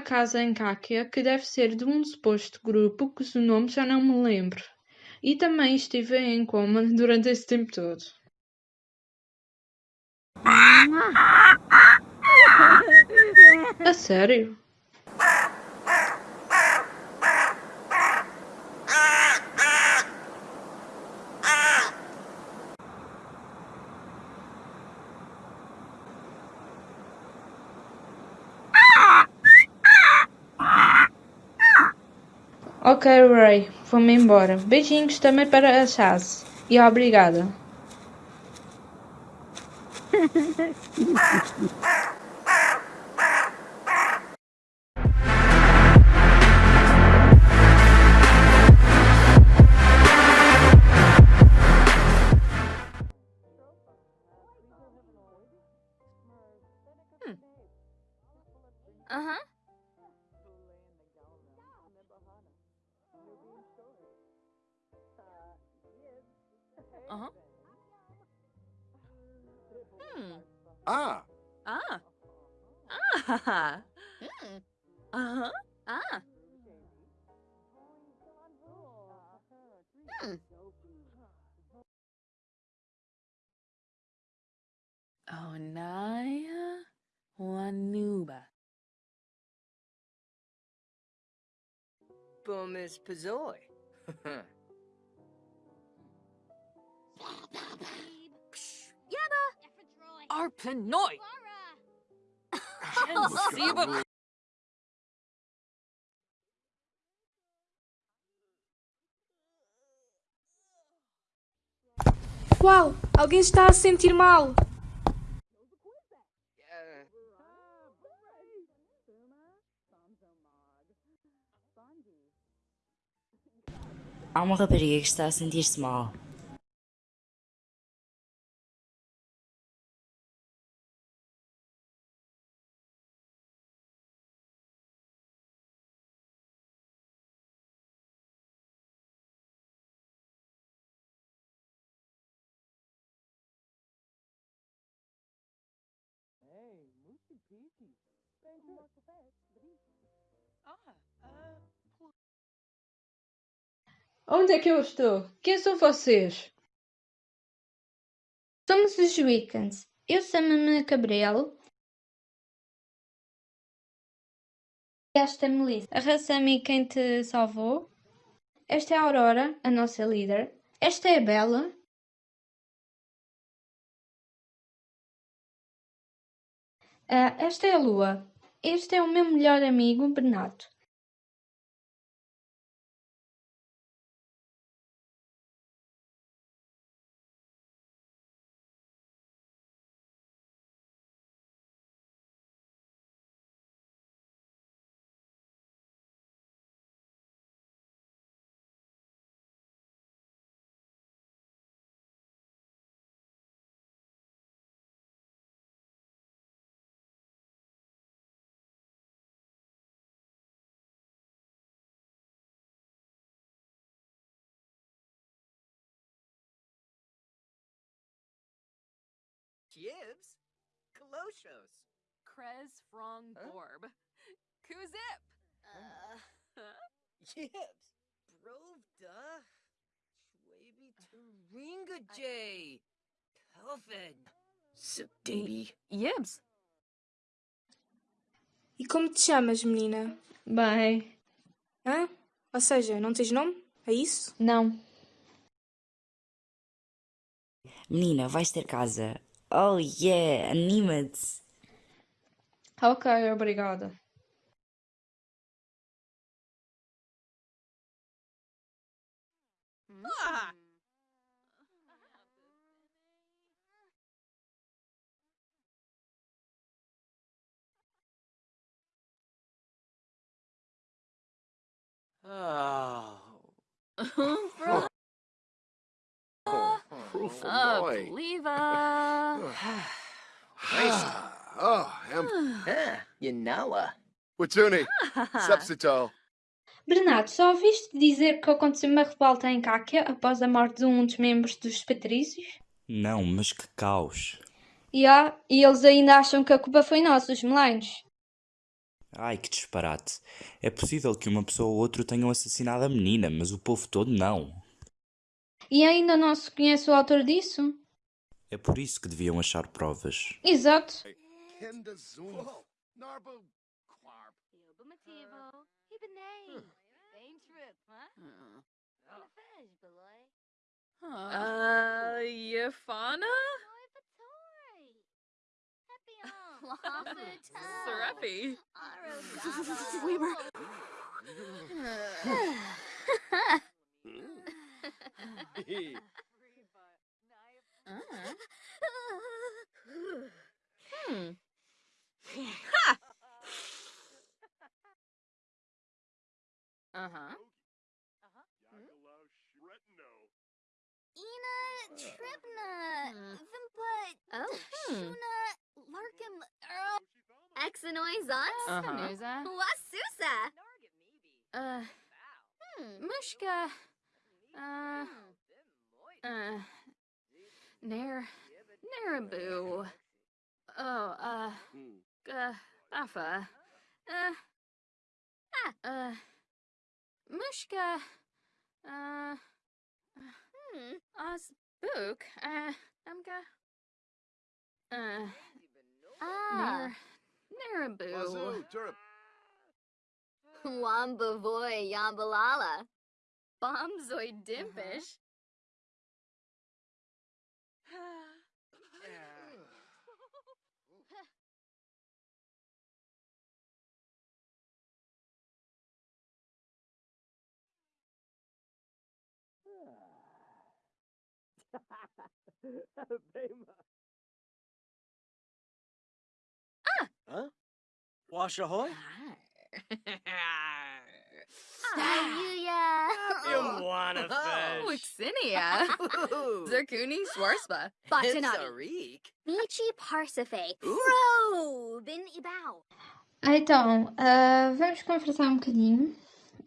casa em Cáquia que deve ser de um suposto grupo cujo nome já não me lembro. E também estive em coma durante esse tempo todo. A sério? Ok, Ray, vou-me embora. Beijinhos também para a Chaz. E obrigada. Ah, Ah. Ah. Hmm. Uh-huh. Ah. Hmm. Onaya Wanuba. Bumis Pazoi. Arpanoi. Siba. Uau! Alguém está a sentir mal! Há uma rapariga que está a sentir-se mal. Onde é que eu estou? Quem são vocês? Somos os Wiccans. Eu chamo-me Gabriel. Esta é Melissa. Arrasa-me quem te salvou. Esta é a Aurora, a nossa líder. Esta é a Bela. Esta é a Lua. Este é o meu melhor amigo, Bernardo. Gibbs? Kaloshos. Krez Frong Huh? Borb. Kuzip. Gibbs. Brovda. Schwabi Turinga J. Pelvin. Sabdabi. Yibs. E como te chamas, menina? Bem, Hã? Ou seja, não tens nome? É isso? não. Menina, vais ter casa. Oh yeah, anima-te. Ok, obrigada. Ah! Oh. Bro. proof of Uh, boy. Leva. Nice. oh, am Huh, you know, Watuni, Sepsitol. Bernardo, só ouviste dizer que aconteceu uma revolta em Cáquia após a morte de um dos membros dos Patrícios? Não, mas que caos. E, há, e eles ainda acham que a culpa foi nossa, os melinos. Ai, que disparate. É possível que uma pessoa ou outra tenham assassinado a menina, mas o povo todo não. E ainda não se conhece o autor disso? É por isso que deviam achar provas. Exato. Huh? Uh, Yafana? Serapi? We were. Uh-huh. Hmm. Uh-huh. Hmm? Hmm. Oh, uh-huh. Uh huh. Hmm. Ha! Uh-huh. Uh huh. Ina, Tribna, mm. Vimpa. Shuna, Larkin, Earl, Exanoi, Zot, Wasusa, uh, hmm. Mushka, uh, uh, Nair, Narabu. Oh, uh, uh, Afa. Uh, ah, uh, Mushka. Uh, Hmm. Osbook. Uh, Amga. Uh, Ah. Nar, Narabu. Wambavoy Yambalala. Bombzoid Dimpish yeah. ah! Huh? Wash ahoy? Ayuya. Iguana fish. Wixinia. Zerkuni Schwarzba. Batanati. Michi Parsafe. Robin Ibao. Então, ah, vamos conversar um bocadinho.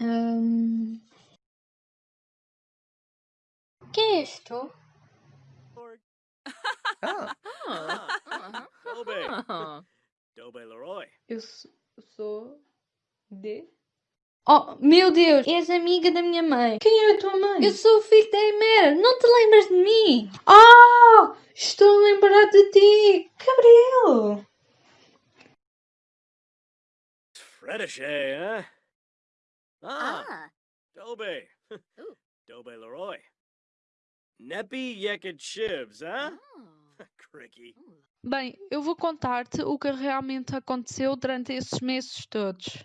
Ahm, Quem és tu? Ah. Uh-huh. Dobe. Uh-huh. Dobe Leroy. Eu sou de. Oh, meu Deus, és amiga da minha mãe. Quem é a tua mãe? Eu sou o filho da Emer, não te lembras de mim? Ah! Estou a lembrar de ti! Gabriel! Fredichet, huh? Ah, Ah. Dobe. Dobe Leroy. Neppy Yekid Shivs, huh? Oh. Cricky. Bem, eu vou contar-te o que realmente aconteceu durante esses meses todos.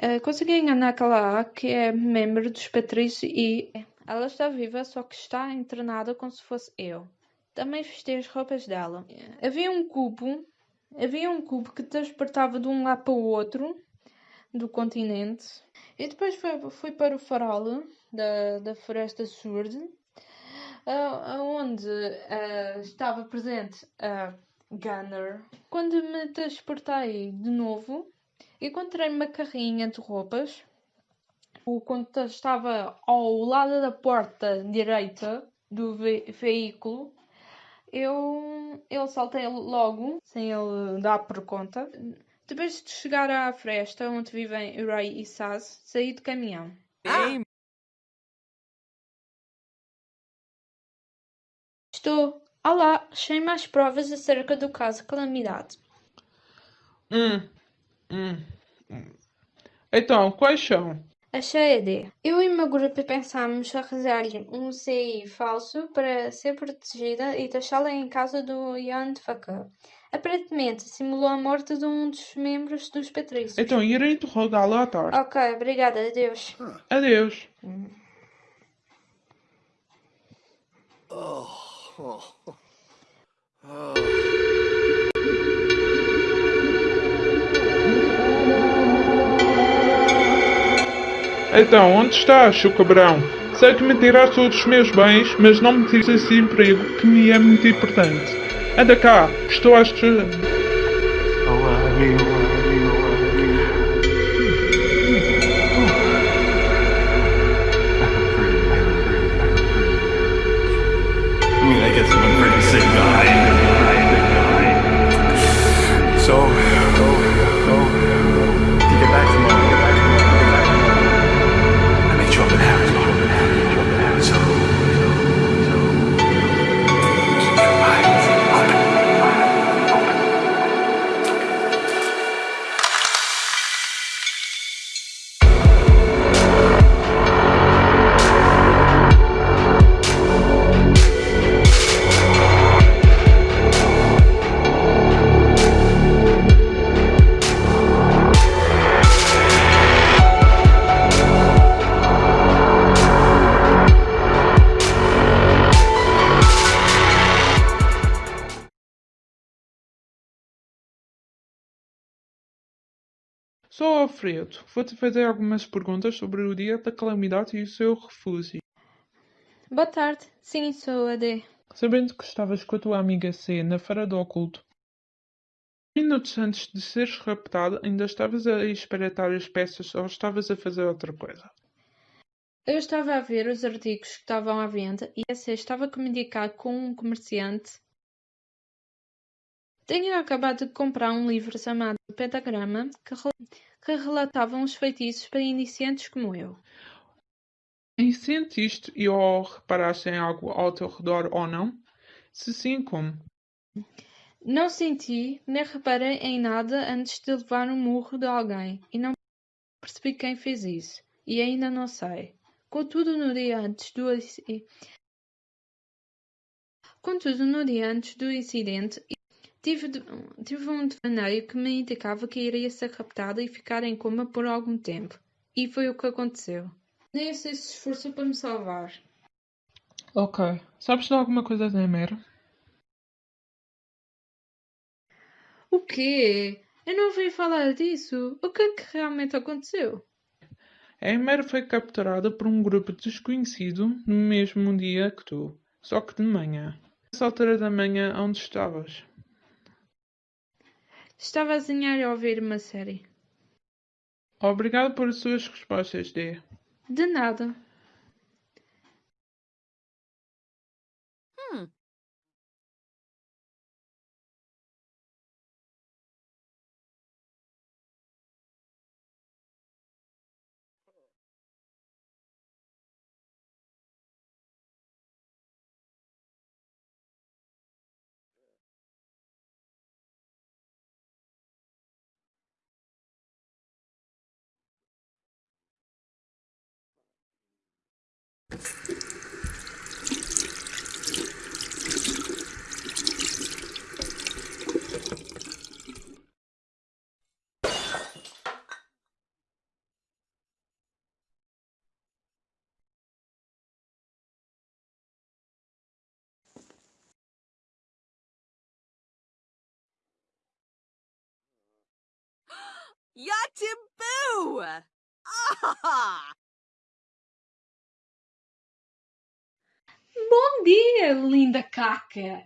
Eh, consegui enganar aquela A, que é membro dos Patrícios e ela está viva, só que está internada como se fosse eu. Também vesti as roupas dela. Havia um cubo, havia um cubo que transportava de um lado para o outro do continente. E depois fui, fui para o farol da, da Floresta Surd, ah, onde ah, estava presente a Gunner. Quando me transportei de novo, encontrei uma carrinha de roupas. O condutor estava ao lado da porta direita do ve- veículo. Eu, eu saltei logo, sem ele dar por conta. Depois de chegar à fresta onde vivem Ray e Saz, saí do caminhão. Estou. Olá, achei mais provas acerca do caso Calamidade. Hum, hum, hum. Então, quais são? Achei a D. Eu e o meu grupo pensámos arranjar-lhe um CI falso para ser protegida e deixá-la em casa do Ian de Faca. Aparentemente, simulou a morte de um dos membros dos Patrícios. Então, irei interrogá-la à tarde. Ok, obrigada, adeus. Adeus. Oh. Oh. oh. Então, onde estás, seu cabrão? Sei que me tiraste todos os meus bens, mas não me tires esse emprego que me é muito importante. Anda cá, estou a Sou Alfredo. Vou-te fazer algumas perguntas sobre o dia da calamidade e o seu refúgio. Boa tarde. Sim, sou a D. Sabendo que estavas com a tua amiga C na feira do oculto, minutos antes de seres raptado, ainda estavas a espreitar as peças ou estavas a fazer outra coisa? Eu estava a ver os artigos que estavam à venda e a C estava a comunicar com um comerciante. Tenho acabado de comprar um livro chamado Pentagrama que, rel- que relatava uns feitiços para iniciantes como eu. E sentiste e ou reparaste em algo ao teu redor ou não? Se sim, como? Não senti nem reparei em nada antes de levar um murro de alguém e não percebi quem fez isso. E ainda não sei. Contudo, no dia antes do Contudo, no dia antes do incidente, tive, tive um devaneio que me indicava que iria ser raptada e ficar em coma por algum tempo. E foi o que aconteceu. Nem sei se esforçou para me salvar. Ok. Sabes de alguma coisa da Emer? O quê? Eu não ouvi falar disso. O que é que realmente aconteceu? A Emer foi capturada por um grupo desconhecido no mesmo dia que tu, só que de manhã. Nessa altura da manhã, onde estavas? Estava a desenhar e a ouvir uma série. Obrigado por suas respostas, D. De nada. Yatimbu! Ah! Bom dia, linda caca!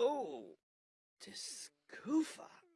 Oh, Tiskufa.